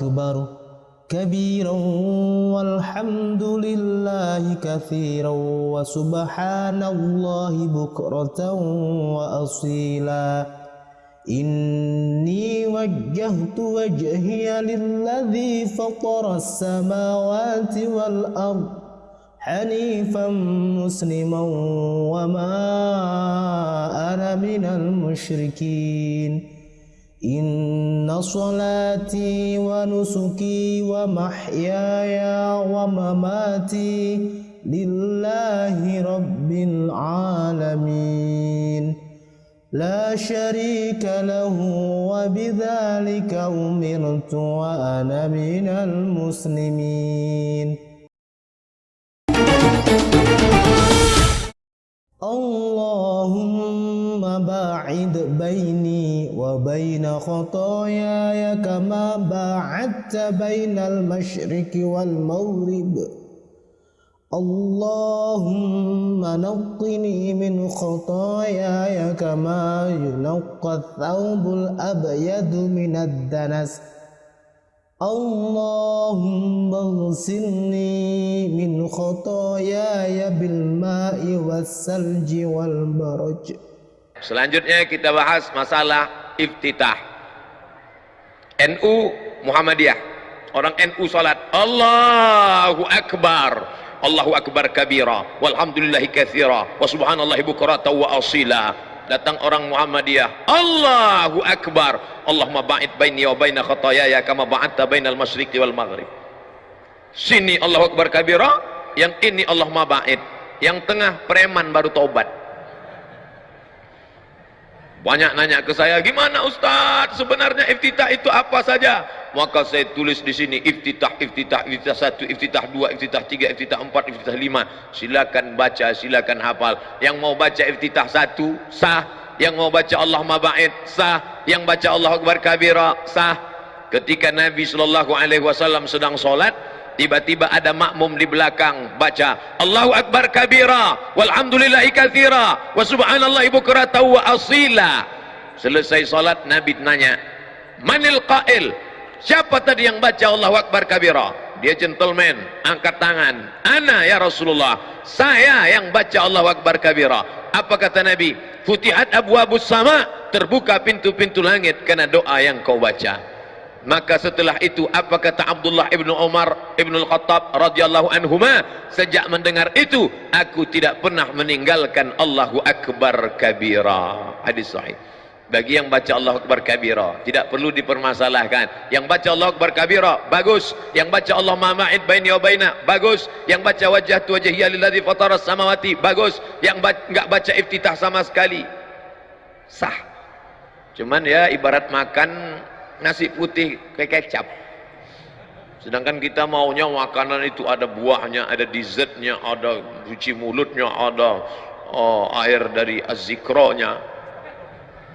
أكبر. كبيرا والحمد لله كثيرا وسبحان الله بكرة وأصيلا. إني وجهت وجهي للذي فطر السماوات والأرض حنيفا مسلما وما أنا من المشركين. إن صلاتي ونسكي ومحياي ومماتي لله رب العالمين. لا شريك له وبذلك أمرت وأنا من المسلمين. اللهم باعد بيني وبين خطاياي كما باعدت بين المشرق والمغرب. اللهم نقني من خطاياي كما ينقى الثوب الأبيض من الدنس اللهم اغسلني من خطاياي بالماء والثلج والبرج Selanjutnya kita bahas masalah iftitah. NU Muhammadiyah. Orang NU salat. Allahu Akbar. Allahu Akbar kabira. Walhamdulillahi kathira. Wa subhanallahi bukrata wa asila. Datang orang Muhammadiyah. Allahu Akbar. Allahumma ba'id baini wa baina khatayaya kama ba'adta bainal masyriqi wal maghrib. Sini Allahu Akbar kabira. Yang ini Allahumma ba'id. Yang tengah preman baru taubat. Banyak nanya ke saya, gimana Ustaz? Sebenarnya iftitah itu apa saja? Maka saya tulis di sini iftitah, iftitah, iftitah satu, iftitah dua, iftitah tiga, iftitah empat, iftitah lima. Silakan baca, silakan hafal. Yang mau baca iftitah satu, sah. Yang mau baca Allah mabait, sah. Yang baca Allah Akbar kabira, sah. Ketika Nabi Sallallahu Alaihi Wasallam sedang solat, tiba-tiba ada makmum di belakang baca Allahu Akbar kabira walhamdulillahi kathira wa subhanallahi bukrata wa asila. Selesai salat Nabi tanya manil qail? Siapa tadi yang baca Allahu Akbar kabira? Dia gentleman angkat tangan ana ya Rasulullah saya yang baca Allahu Akbar kabira. Apa kata Nabi? Futihat abwabus sama terbuka pintu-pintu langit karena doa yang kau baca maka setelah itu apa kata Abdullah ibnu Umar ibnu Al-Khattab radhiyallahu anhuma? Sejak mendengar itu aku tidak pernah meninggalkan Allahu Akbar kabira. Hadis sahih. Bagi yang baca Allahu Akbar kabira tidak perlu dipermasalahkan. Yang baca Allahu Akbar kabira bagus. Yang baca Allah ma'id baini wa baina bagus. Yang baca wajah tu wajhiya lilladzi fatara samawati bagus. Yang enggak baca iftitah sama sekali sah. Cuman ya ibarat makan nasi putih kayak kecap. Sedangkan kita maunya makanan itu ada buahnya ada dessertnya ada cuci mulutnya ada oh, air dari azikronya.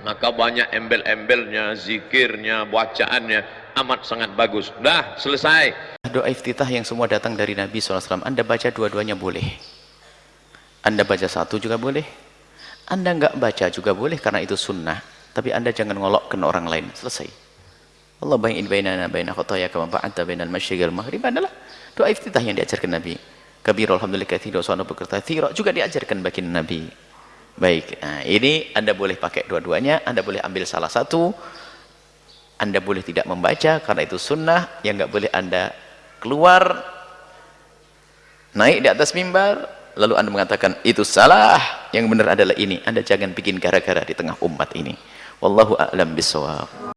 Maka banyak embel-embelnya zikirnya bacaannya amat sangat bagus. Dah selesai. Doa iftitah yang semua datang dari Nabi SAW anda baca dua-duanya boleh. Anda baca satu juga boleh. Anda enggak baca juga boleh karena itu sunnah. Tapi anda jangan ngolokkan orang lain. Selesai Allah bayin bainana baina khataya kama ba'adta bainal masyriqi wal maghrib adalah doa iftitah yang diajarkan Nabi. Kabir alhamdulillah katsira wa katsira juga diajarkan bagi Nabi. Baik, nah, ini Anda boleh pakai dua-duanya, Anda boleh ambil salah satu. Anda boleh tidak membaca karena itu sunnah yang enggak boleh Anda keluar naik di atas mimbar lalu Anda mengatakan itu salah, yang benar adalah ini. Anda jangan bikin gara-gara di tengah umat ini. Wallahu a'lam bishawab.